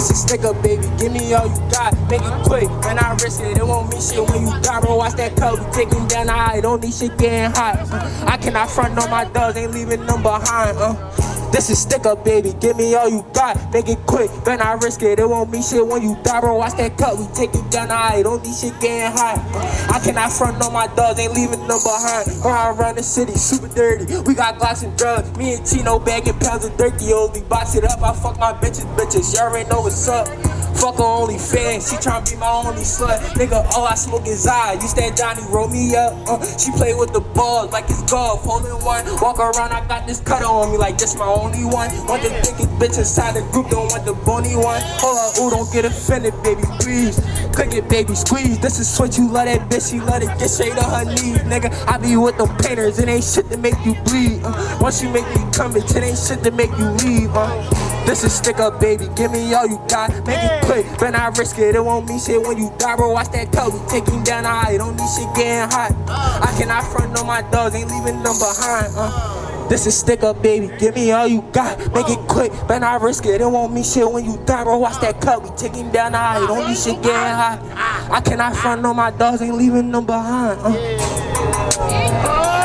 This is stick up, baby. Give me all you got. Make it quick, man. I risk it. It won't mean shit when you die, bro. Watch that cup. Taking down the high. Don't need shit getting hot. Uh, I cannot front on my dogs. Ain't leaving them behind. Uh. This is stick up, baby. Give me all you got. Make it quick, then I risk it. It won't mean shit when you die, bro. Watch that cut. We take it down the high. Don't need shit getting hot. I cannot front on my dogs. Ain't leaving them behind. Or I run the city super dirty. We got glass and drugs. Me and Chino bagging pounds of dirty. Only box it up. I fuck my bitches, bitches. Y'all already know what's up. Fuck her only fan, she tryna be my only slut. Nigga, all I smoke is I. You stand Johnny, roll me up. Uh, she play with the balls like it's golf, holding one. Walk around, I got this cutter on me like this my only one. Want the thickest bitch inside the group, don't want the bony one. Hold up, ooh, don't get offended, baby, please. Click it, baby, squeeze. This is what you love that bitch, she love it get straight on her knees. Nigga, I be with them painters, it ain't shit to make you bleed. Uh, once you make me come, it ain't shit to make you leave. Uh. This is stick up, baby. Give me all you got. Make it quick, but I risk it. It won't mean shit when you die, bro. Watch that. We taking down the high. Don't need shit getting hot. I cannot front on my dogs. Ain't leaving them behind. Uh. This is stick up, baby. Give me all you got. Make it quick, but I risk it. It won't mean shit when you die, bro. Watch that cut. We taking down the high. Don't need shit getting hot. I cannot front on my dogs. Ain't leaving them behind. Uh.